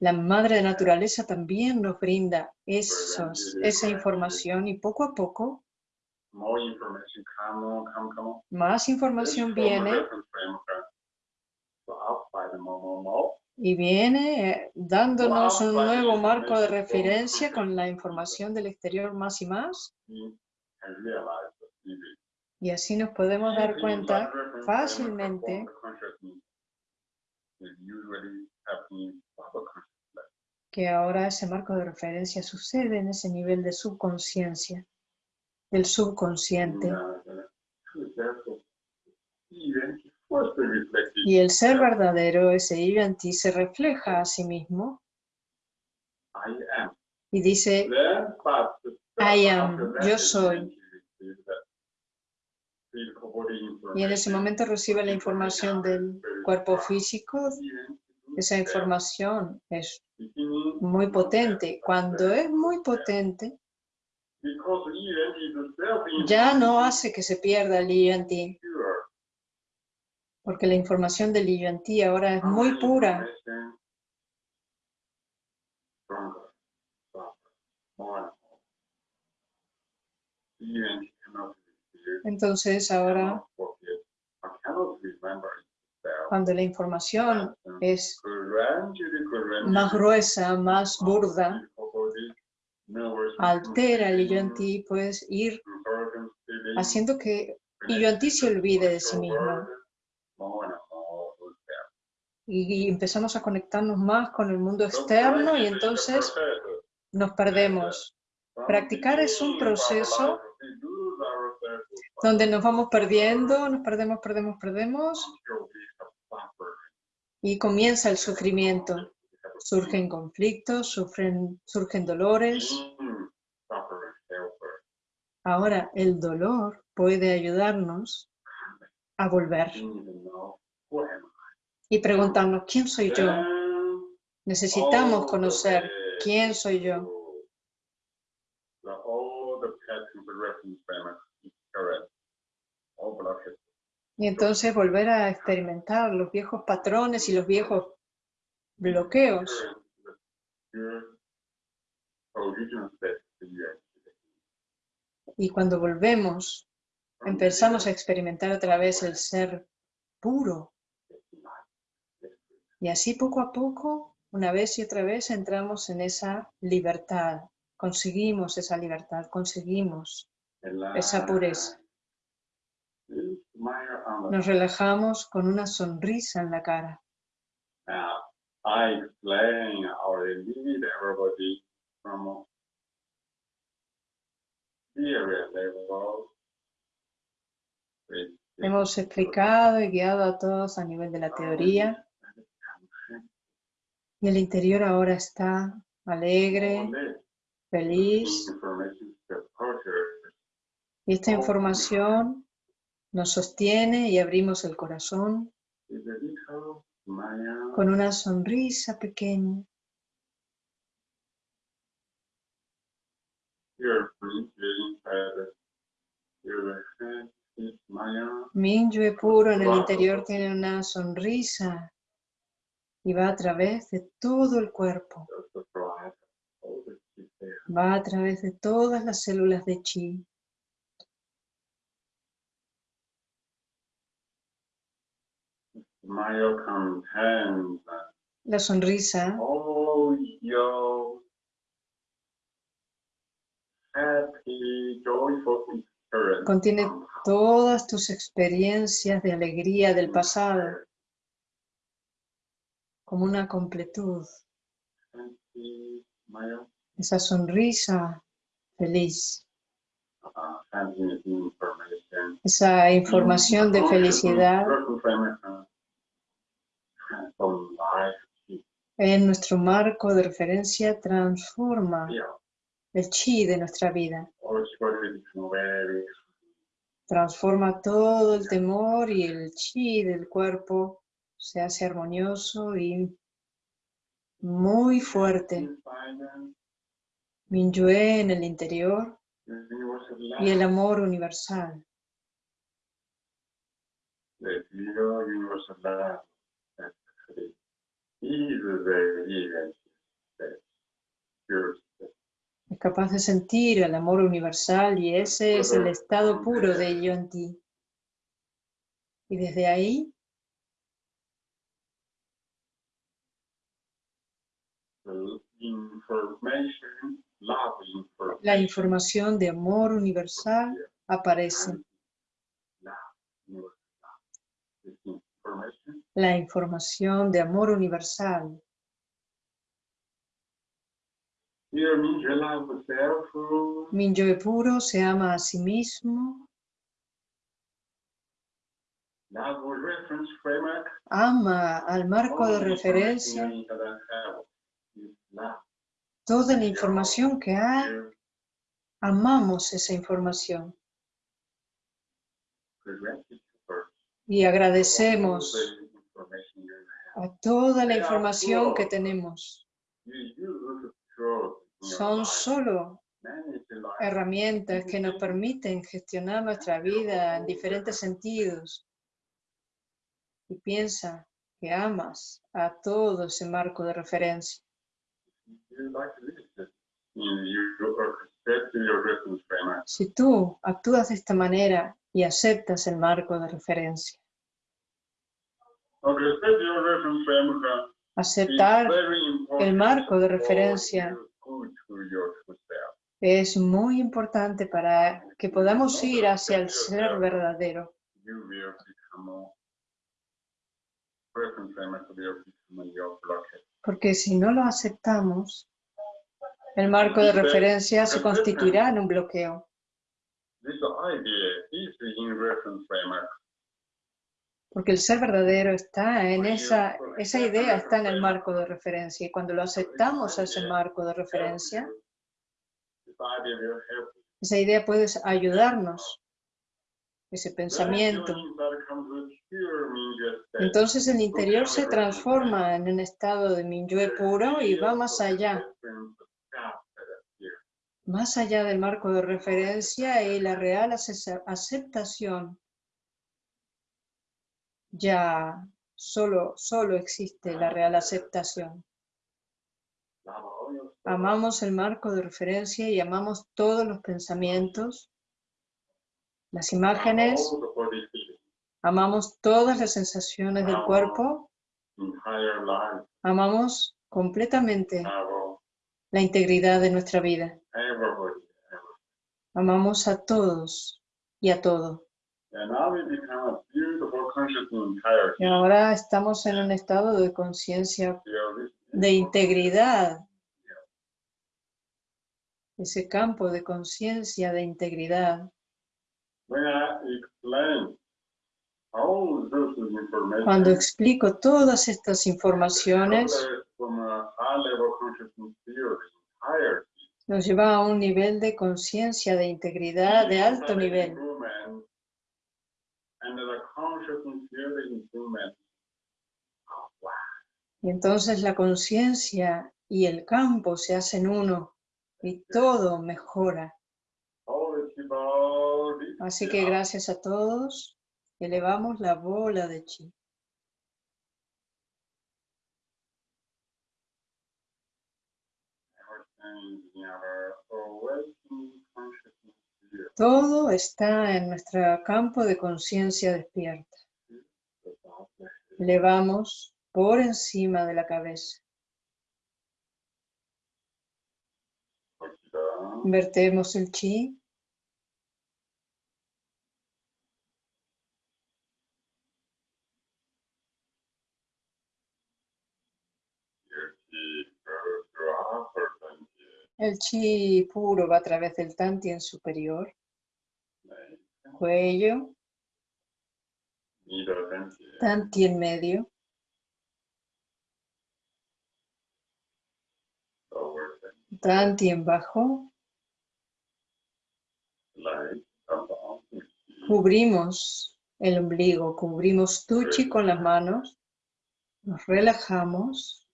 La madre naturaleza también nos brinda esos, esa información y poco a poco más información viene y viene eh, dándonos un nuevo marco de referencia con la información del exterior más y más. Y así nos podemos dar cuenta fácilmente que ahora ese marco de referencia sucede en ese nivel de subconsciencia, del subconsciente. Y el ser verdadero, ese yo en ti, se refleja a sí mismo y dice, I am, yo soy. y en ese momento recibe la información del cuerpo físico. Esa información es muy potente. Cuando es muy potente, ya no hace que se pierda el yo en ti, porque la información del yo en ti ahora es muy pura. Entonces ahora, cuando la información es más gruesa, más burda, altera el yo en ti, puedes ir haciendo que yo en ti se olvide de sí mismo. Y, y empezamos a conectarnos más con el mundo externo y entonces nos perdemos. Practicar es un proceso donde nos vamos perdiendo, nos perdemos, perdemos, perdemos y comienza el sufrimiento. Surgen conflictos, sufren, surgen dolores. Ahora, el dolor puede ayudarnos a volver y preguntarnos, ¿quién soy yo? Necesitamos conocer quién soy yo. Y entonces volver a experimentar los viejos patrones y los viejos bloqueos. Y cuando volvemos, empezamos a experimentar otra vez el ser puro. Y así poco a poco, una vez y otra vez, entramos en esa libertad. Conseguimos esa libertad, conseguimos esa pureza. Nos relajamos con una sonrisa en la cara. Hemos explicado y guiado a todos a nivel de la teoría y el interior ahora está alegre, feliz y esta información nos sostiene y abrimos el corazón con una sonrisa pequeña. Minyue puro en el interior tiene una sonrisa y va a través de todo el cuerpo. Va a través de todas las células de chi. La sonrisa contiene todas tus experiencias de alegría del pasado como una completud. Esa sonrisa feliz, esa información de felicidad en nuestro marco de referencia transforma el chi de nuestra vida. Transforma todo el temor y el chi del cuerpo se hace armonioso y muy fuerte. Minyue en el interior y el amor universal. Es capaz de sentir el amor universal y ese es el estado puro de ello en ti. Y desde ahí la información de amor universal aparece. La información. De amor universal. Minyue puro se ama a sí mismo, ama al marco de referencia, toda la información que hay, amamos esa información y agradecemos a toda la información que tenemos. Son solo herramientas que nos permiten gestionar nuestra vida en diferentes sentidos. Y piensa que amas a todo ese marco de referencia. Si tú actúas de esta manera y aceptas el marco de referencia, aceptar el marco de referencia es muy importante para que podamos ir hacia el ser verdadero. Porque si no lo aceptamos, el marco de referencia se constituirá en un bloqueo. Porque el ser verdadero está en esa, esa idea está en el marco de referencia. Y cuando lo aceptamos a ese marco de referencia, esa idea puede ayudarnos, ese pensamiento. Entonces el interior se transforma en un estado de Minyue puro y va más allá, más allá del marco de referencia y la real ace- aceptación. Ya solo, solo existe la real aceptación. Amamos el marco de referencia y amamos todos los pensamientos, las imágenes, amamos todas las sensaciones del cuerpo, amamos completamente la integridad de nuestra vida. Amamos a todos y a todo. Y ahora estamos en un estado de conciencia de integridad. Ese campo de conciencia de integridad. Cuando explico todas estas informaciones, nos lleva a un nivel de conciencia de integridad de alto nivel. Y entonces la conciencia y el campo se hacen uno y todo mejora. Así que gracias a todos, elevamos la bola de chi. Todo está en nuestro campo de conciencia despierta. Elevamos por encima de la cabeza. Vertemos el chi. El chi puro va a través del tantien superior, cuello, tantien medio, tantien bajo. Cubrimos el ombligo, cubrimos tu chi con las manos, nos relajamos.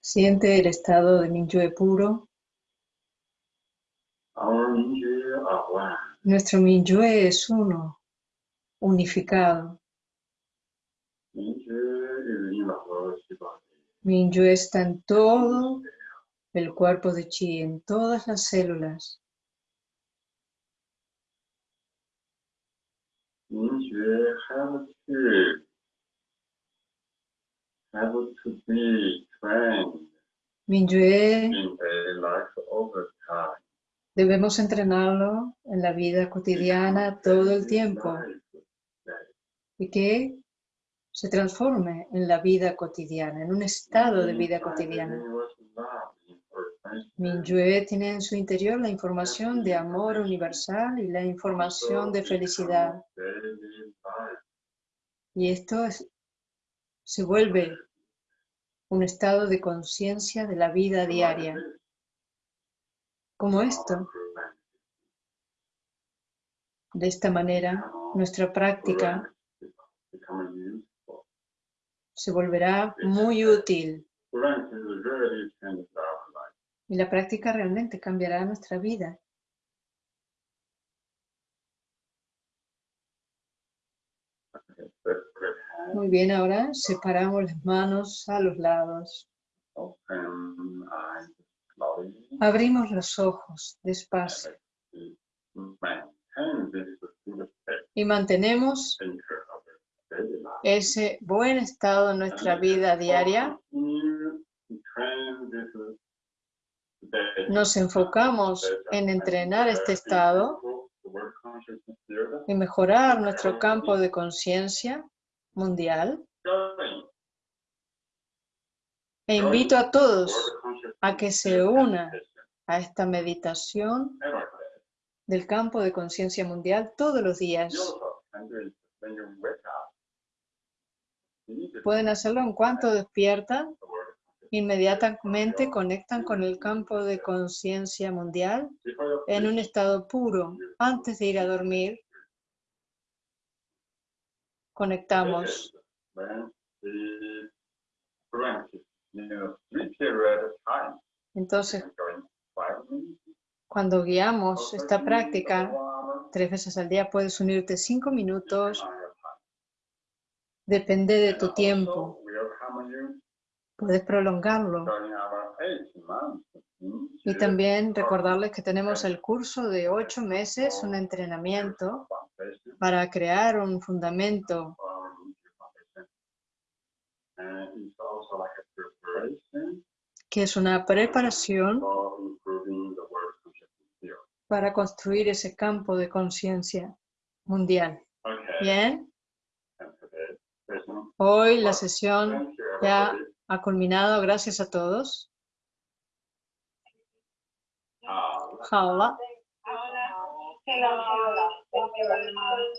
Siente el estado de Minyue puro. Nuestro Minyue es uno, unificado. Minyue está en todo el cuerpo de chi, en todas las células. Have to be trained in daily life time. debemos entrenarlo en la vida cotidiana todo el tiempo y que se transforme en la vida cotidiana, en un estado de vida cotidiana. Minyue tiene en su interior la información de amor universal y la información de felicidad. Y esto es- se vuelve un estado de conciencia de la vida diaria. Como esto, de esta manera, nuestra práctica se volverá muy útil y la práctica realmente cambiará nuestra vida. Muy bien, ahora separamos las manos a los lados. Abrimos los ojos despacio y mantenemos ese buen estado en nuestra vida diaria. Nos enfocamos en entrenar este estado y mejorar nuestro campo de conciencia mundial. E invito a todos a que se unan meditation a esta meditación del campo de conciencia mundial todos los días. Pueden hacerlo en cuanto despiertan, inmediatamente conectan con el campo de conciencia mundial en un estado puro. Antes de ir a dormir, conectamos. When the brain is in a three period of time, Entonces, cuando guiamos esta 30 minutes, práctica, tres veces al día puedes unirte cinco minutos, depende de tu tiempo. Puedes prolongarlo. Y también recordarles que tenemos el curso de ocho meses, un entrenamiento para crear un fundamento And it's also like a preparation que es una preparación for improving the world consciousness field. para construir ese campo de conciencia mundial. Bien, hoy la sesión ya ha culminado. Gracias a todos. Hello. Thank you very much.